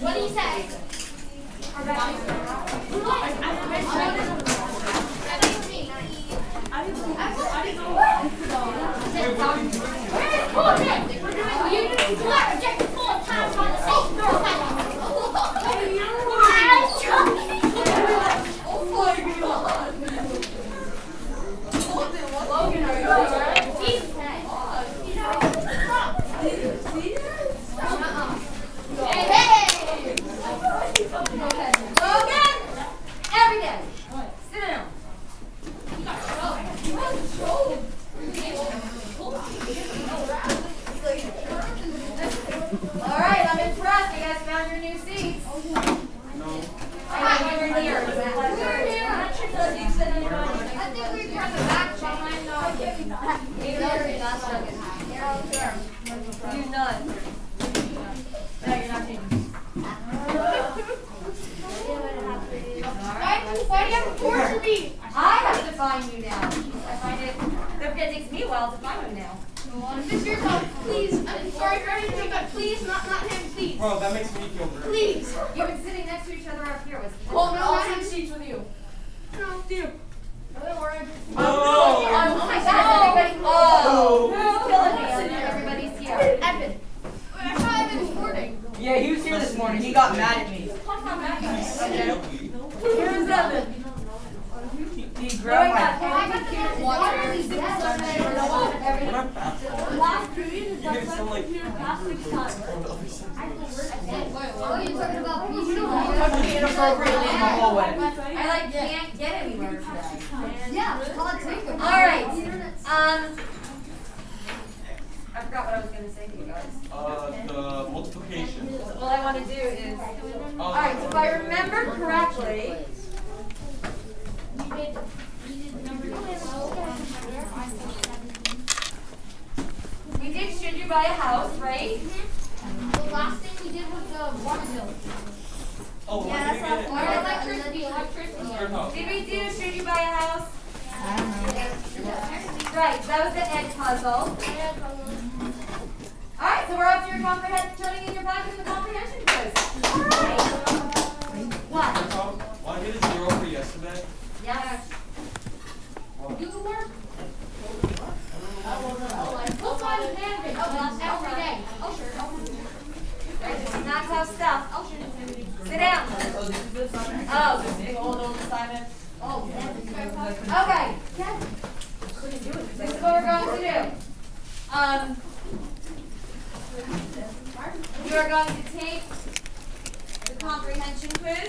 What do you say? Hey! Logan! Every day. Sit down. All right, I'm impressed. You guys found your new seats. I got you in here. I think we turned the back behind Why do you have to torture me? I have to find you now. I find it, takes me a while to find you now. Mr. Cole, please. I'm sorry for everything, but please, not not him, please. Bro, that makes me feel great. Please. You've been sitting next to each other up here with. Oh, no, not him. seats with you. No, dear. Don't worry. Oh! Oh my God! Everybody, who's killing me? Everybody's here. Evan. I saw Evan this morning. Yeah, he was here this morning. He got mad at me. Here's Evan. He grabbed my. I got the water. These things are We're not that far. Last period is You make it sound like past six times. Oh, you're talking about Touched me inappropriately in the hallway. I like can't get anywhere today. Yeah, call it take All right. Um, I forgot what I was gonna say to you guys. Uh, the multiplication. All I want to do is. Uh, All right. So if I remember correctly. We did should you buy a house, right? The last thing we did was the water bill. Oh, Yeah, that's gonna not get or electricity, electricity. Did we do should you buy a house? Right. That was the egg puzzle. So we're up to your comprehension, turning in your packet the comprehension quiz. All right. What? Third house. Want to get a zero for yesterday? Yes. Do the work. We'll find a candidate every day. Oh, sure. This is not tough stuff. Oh, sure. Sit down. Oh, this is the assignment. Oh. This big old old assignment. Oh, Okay. This is what we're going to do. Um, you are going to take the comprehension quiz,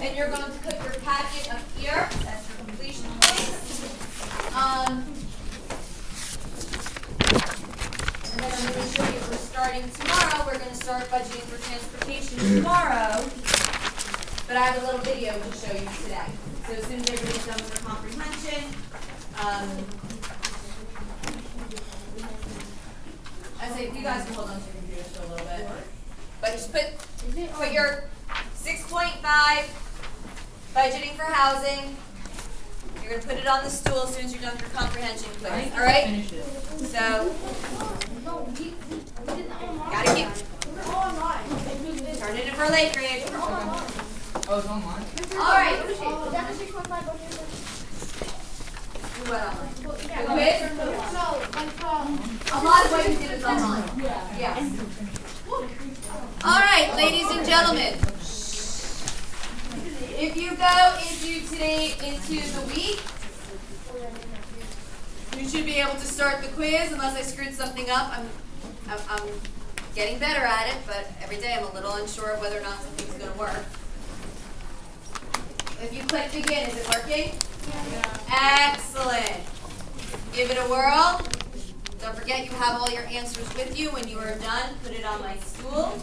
and you're going to put your packet up here. That's your completion quiz. Um, and then I'm going to show you we're starting tomorrow. We're going to start budgeting for transportation tomorrow. But I have a little video to show you today. So as soon as everybody's done with their comprehension, um, I say you guys can hold on to a little bit. But just put put your six point five budgeting for housing. You're gonna put it on the stool as soon as you're done with your comprehension quiz. All right? So No, we, we did that online. gotta keep We're all online. turn it in for late grade. We're all online. Oh, it's online. All right. Is that the six point five budget? Do what online? Yeah. The quiz? No, like, um. A lot of what you did is online. Yes. All right, ladies and gentlemen. If you go into today, into the week, you should be able to start the quiz unless I screwed something up. I'm, I'm, I'm getting better at it, but every day I'm a little unsure of whether or not something's gonna work. If you click begin, is it working? Yeah. Excellent. Give it a whirl. Don't forget you have all your answers with you. When you are done, put it on my stool.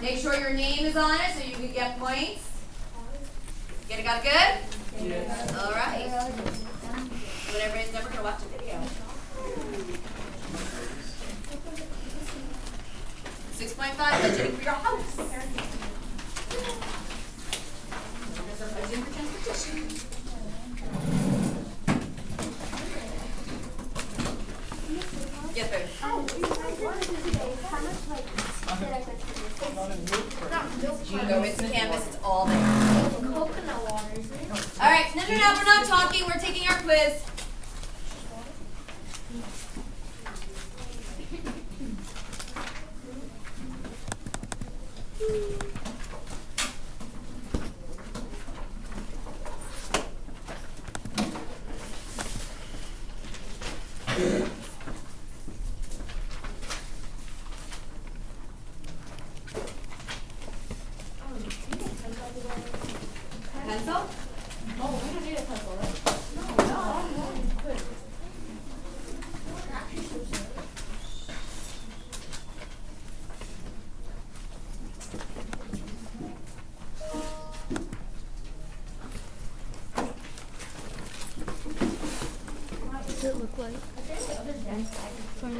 Make sure your name is on it so you can get points. Get it got it good? Yes. All right. But everybody's never going to watch a video. Six point five budgeting for your house. Yes, sir. you go into Canvas, it's all there. Like. from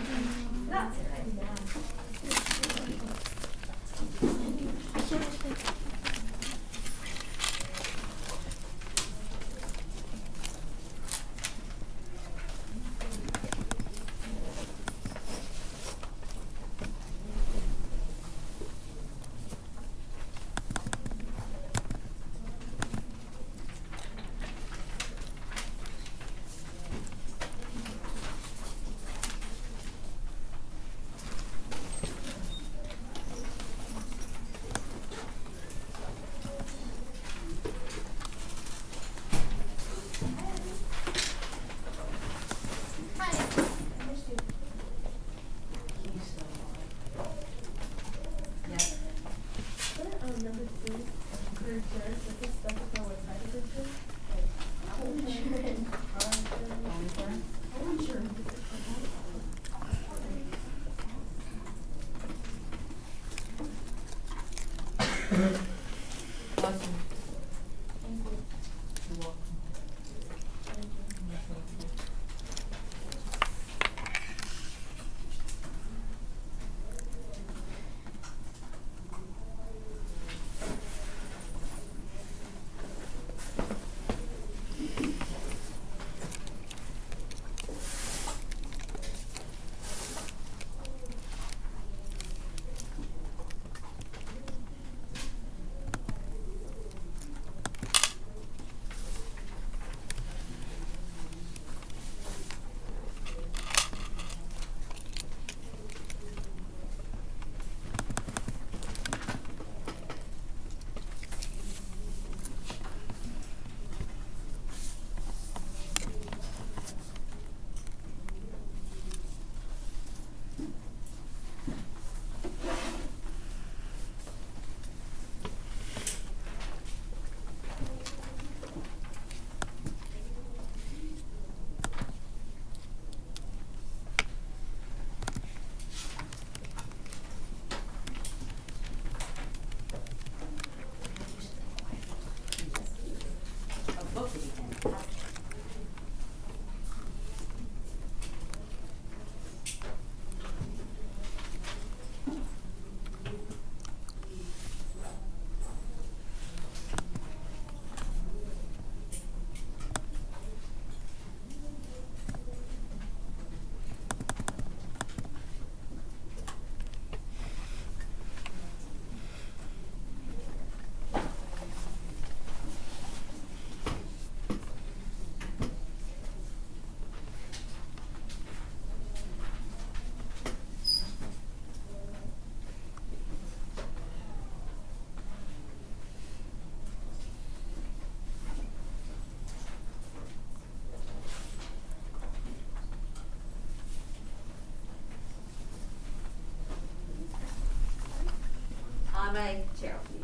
by Gerald.